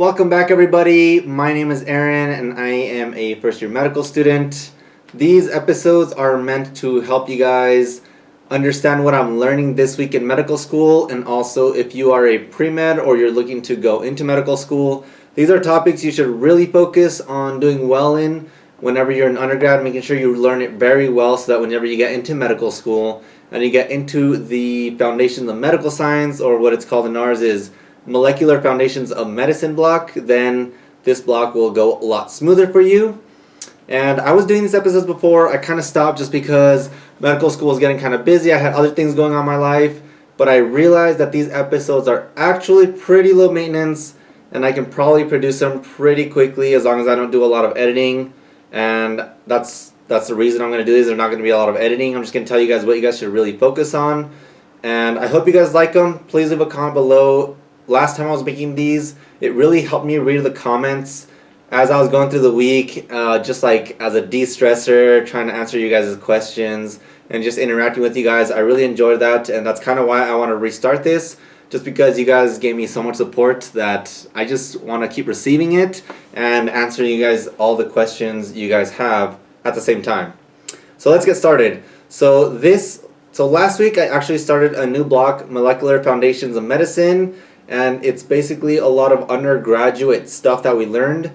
Welcome back, everybody. My name is Aaron, and I am a first year medical student. These episodes are meant to help you guys understand what I'm learning this week in medical school, and also if you are a pre med or you're looking to go into medical school. These are topics you should really focus on doing well in whenever you're an undergrad, making sure you learn it very well so that whenever you get into medical school and you get into the foundations of medical science, or what it's called in ours is molecular foundations of medicine block, then this block will go a lot smoother for you. And I was doing these episodes before. I kind of stopped just because medical school was getting kind of busy. I had other things going on in my life. But I realized that these episodes are actually pretty low maintenance and I can probably produce them pretty quickly as long as I don't do a lot of editing. And that's that's the reason I'm going to do these. There's not going to be a lot of editing. I'm just going to tell you guys what you guys should really focus on. And I hope you guys like them. Please leave a comment below last time I was making these, it really helped me read the comments as I was going through the week, uh, just like as a de-stressor, trying to answer you guys' questions and just interacting with you guys. I really enjoyed that, and that's kind of why I want to restart this, just because you guys gave me so much support that I just want to keep receiving it and answering you guys all the questions you guys have at the same time. So let's get started. So this, so last week I actually started a new block, Molecular Foundations of Medicine, and it's basically a lot of undergraduate stuff that we learned.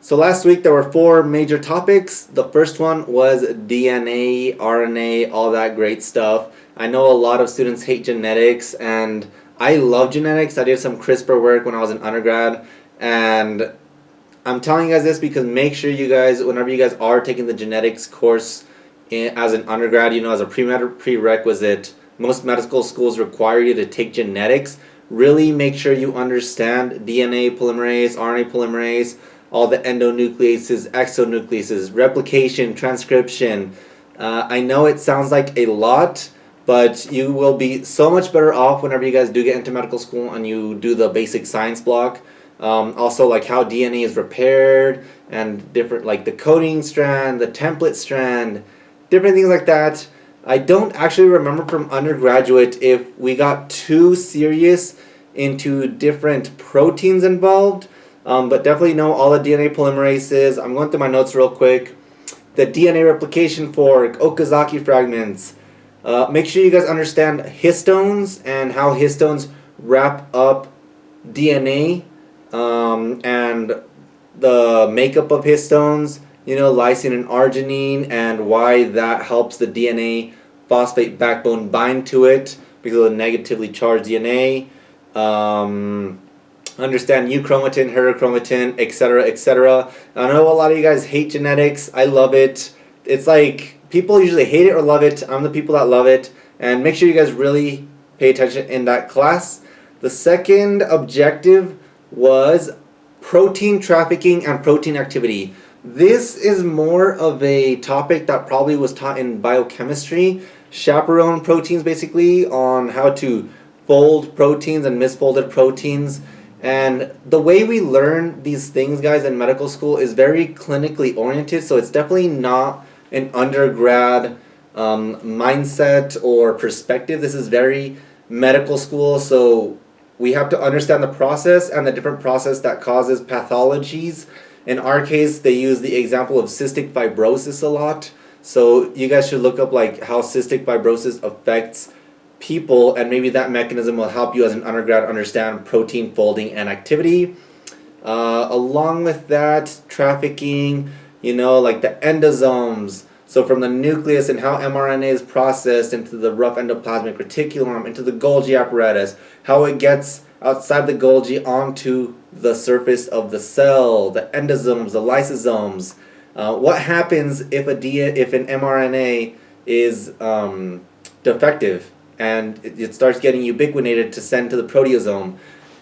So last week there were four major topics. The first one was DNA, RNA, all that great stuff. I know a lot of students hate genetics and I love genetics. I did some CRISPR work when I was an undergrad and I'm telling you guys this because make sure you guys, whenever you guys are taking the genetics course in, as an undergrad, you know, as a pre prerequisite, most medical schools require you to take genetics really make sure you understand DNA polymerase, RNA polymerase, all the endonucleases, exonucleases, replication, transcription. Uh, I know it sounds like a lot, but you will be so much better off whenever you guys do get into medical school and you do the basic science block. Um, also like how DNA is repaired and different like the coding strand, the template strand, different things like that. I don't actually remember from undergraduate if we got too serious into different proteins involved, um, but definitely know all the DNA polymerases. I'm going through my notes real quick. The DNA replication fork, Okazaki fragments. Uh, make sure you guys understand histones and how histones wrap up DNA um, and the makeup of histones you know, lysine and arginine and why that helps the DNA phosphate backbone bind to it because of the negatively charged DNA. Um, understand euchromatin, heterochromatin, etc., etc. I know a lot of you guys hate genetics. I love it. It's like people usually hate it or love it. I'm the people that love it. And make sure you guys really pay attention in that class. The second objective was protein trafficking and protein activity. This is more of a topic that probably was taught in biochemistry, chaperone proteins basically, on how to fold proteins and misfolded proteins. And the way we learn these things, guys, in medical school is very clinically oriented, so it's definitely not an undergrad um, mindset or perspective. This is very medical school, so we have to understand the process and the different process that causes pathologies in our case, they use the example of cystic fibrosis a lot. So you guys should look up like how cystic fibrosis affects people and maybe that mechanism will help you as an undergrad understand protein folding and activity. Uh, along with that, trafficking, you know, like the endosomes. So from the nucleus and how mRNA is processed into the rough endoplasmic reticulum, into the Golgi apparatus, how it gets outside the Golgi onto the surface of the cell, the endosomes, the lysosomes. Uh, what happens if a D if an mRNA is um, defective and it, it starts getting ubiquinated to send to the proteasome?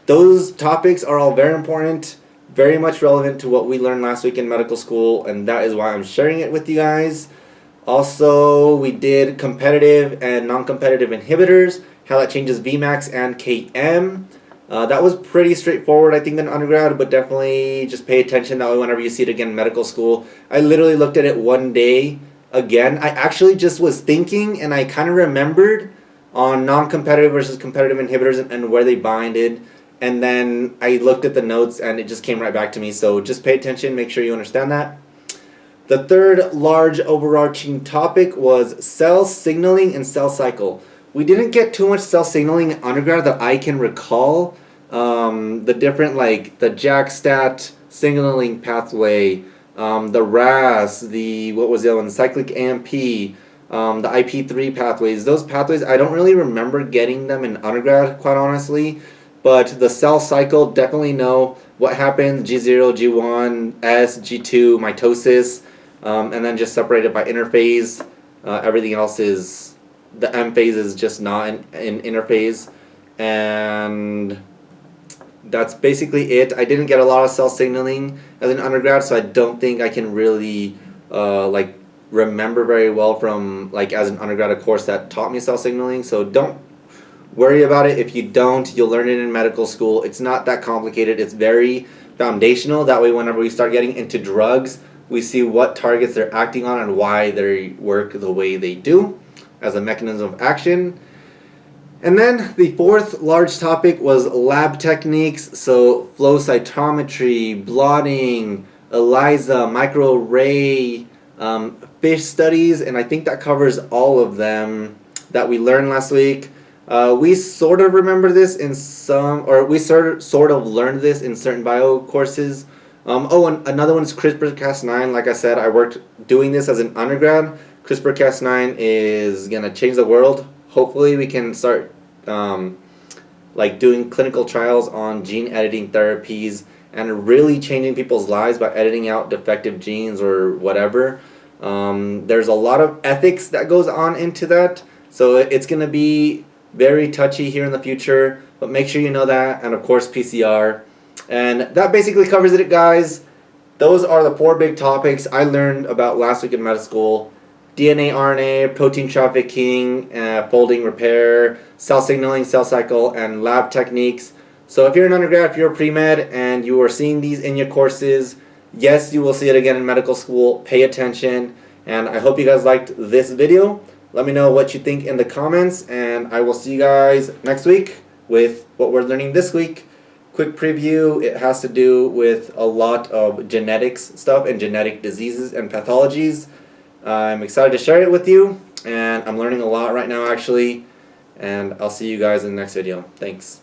Those topics are all very important, very much relevant to what we learned last week in medical school, and that is why I'm sharing it with you guys. Also, we did competitive and non-competitive inhibitors, how that changes Vmax and Km. Uh, that was pretty straightforward, I think, in undergrad, but definitely just pay attention that way whenever you see it again in medical school. I literally looked at it one day again. I actually just was thinking and I kind of remembered on non-competitive versus competitive inhibitors and, and where they binded. and then I looked at the notes and it just came right back to me. So just pay attention, make sure you understand that. The third large overarching topic was cell signaling and cell cycle. We didn't get too much cell signaling in undergrad that I can recall. Um, the different like the JAK-STAT signaling pathway, um, the RAS, the what was the other one, cyclic AMP, um, the IP3 pathways. Those pathways I don't really remember getting them in undergrad, quite honestly. But the cell cycle definitely know what happens G0, G1, S, G2, mitosis, um, and then just separated by interphase. Uh, everything else is the M phase is just not in, in interphase, and that's basically it. I didn't get a lot of cell signaling as an undergrad, so I don't think I can really uh, like remember very well from like as an undergrad a course that taught me cell signaling. So don't worry about it. If you don't, you'll learn it in medical school. It's not that complicated. It's very foundational. That way, whenever we start getting into drugs, we see what targets they're acting on and why they work the way they do as a mechanism of action. And then the fourth large topic was lab techniques. So flow cytometry, blotting, ELISA, microarray, um, FISH studies, and I think that covers all of them that we learned last week. Uh, we sort of remember this in some, or we sort of, sort of learned this in certain bio courses. Um, oh, and another one is CRISPR-Cas9. Like I said, I worked doing this as an undergrad. CRISPR-Cas9 is going to change the world. Hopefully we can start um, like doing clinical trials on gene editing therapies and really changing people's lives by editing out defective genes or whatever. Um, there's a lot of ethics that goes on into that. So it's going to be very touchy here in the future, but make sure you know that. And of course, PCR. And that basically covers it, guys. Those are the four big topics I learned about last week in medical school. DNA, RNA, protein trafficking, uh, folding repair, cell signaling, cell cycle, and lab techniques. So if you're an undergrad, if you're a pre-med, and you are seeing these in your courses, yes, you will see it again in medical school. Pay attention. And I hope you guys liked this video. Let me know what you think in the comments, and I will see you guys next week with what we're learning this week. Quick preview, it has to do with a lot of genetics stuff and genetic diseases and pathologies. I'm excited to share it with you, and I'm learning a lot right now actually, and I'll see you guys in the next video. Thanks.